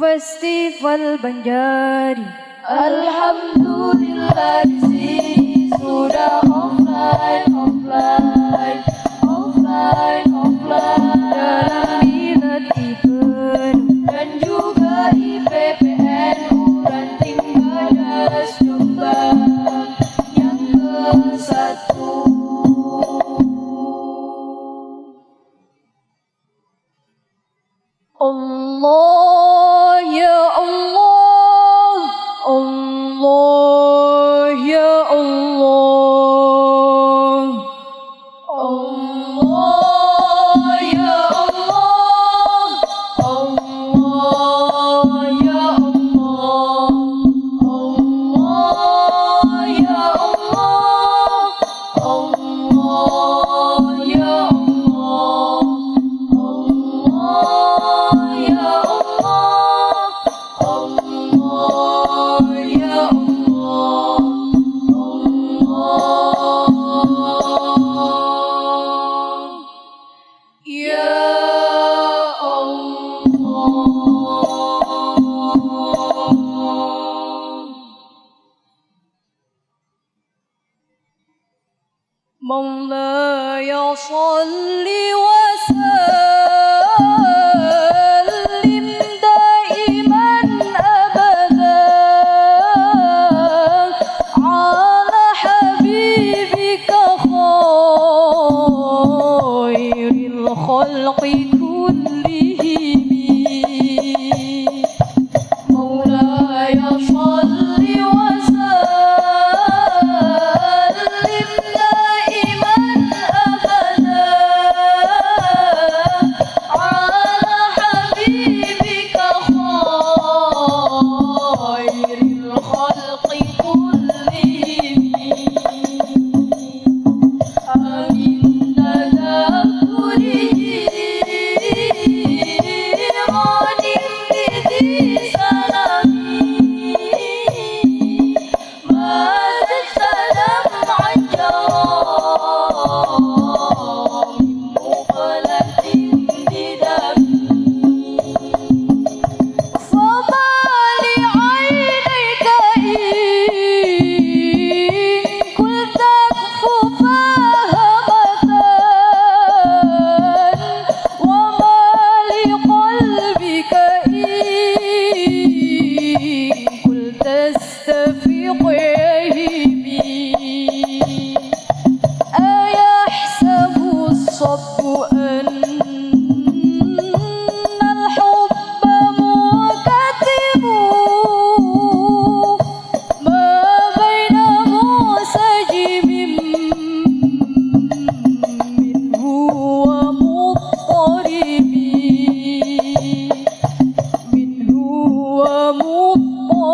Festival Banjari. Alhamdulillah sudah offline offline offline offline. Dalam minat event dan juga IPPN ranting badas jombang yang ke satu مولاي صل وسلم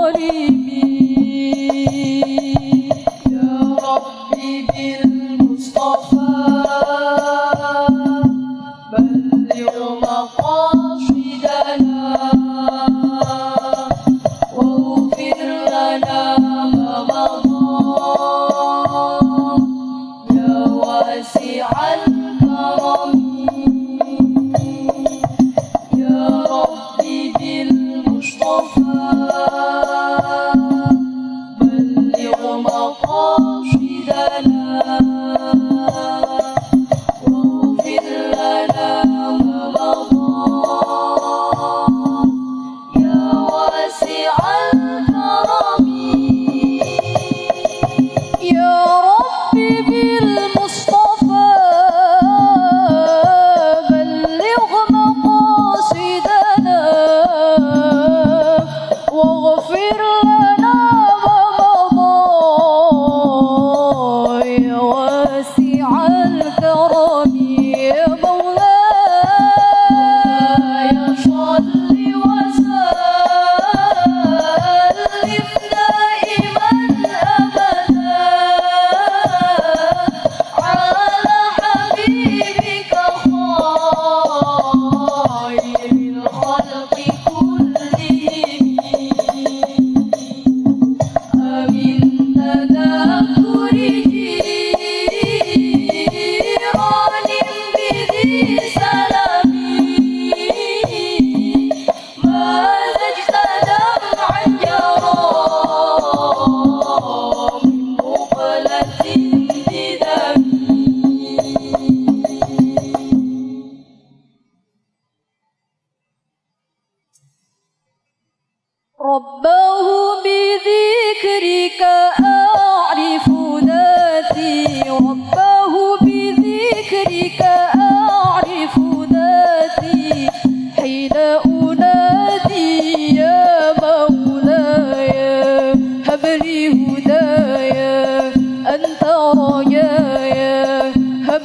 amores. love.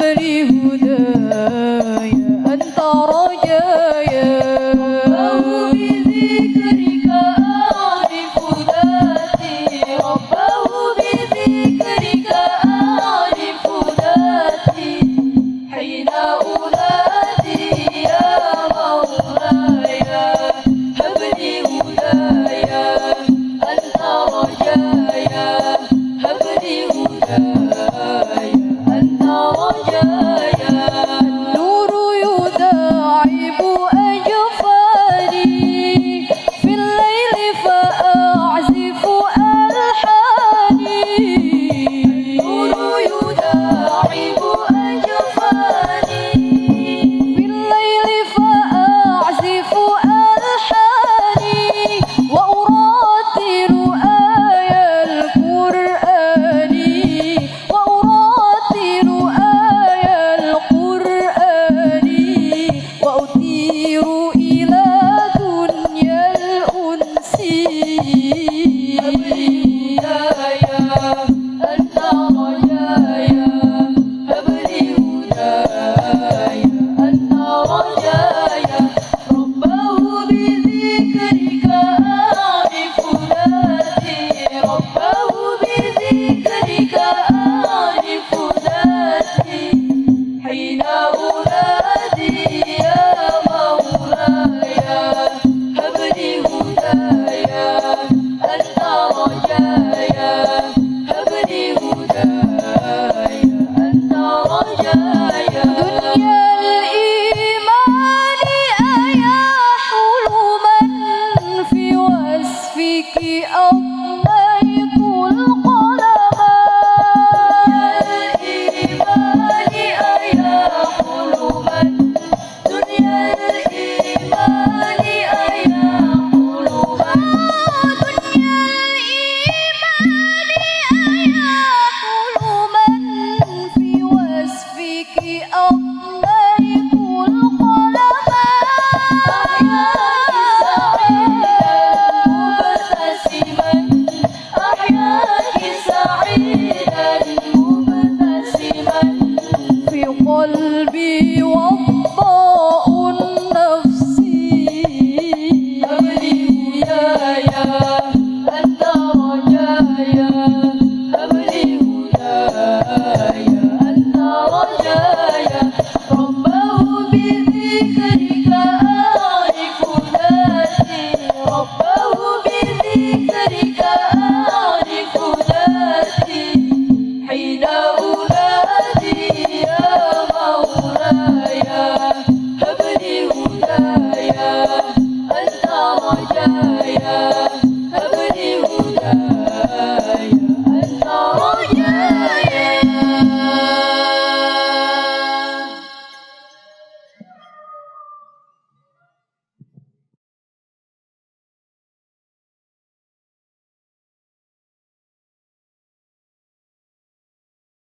Everybody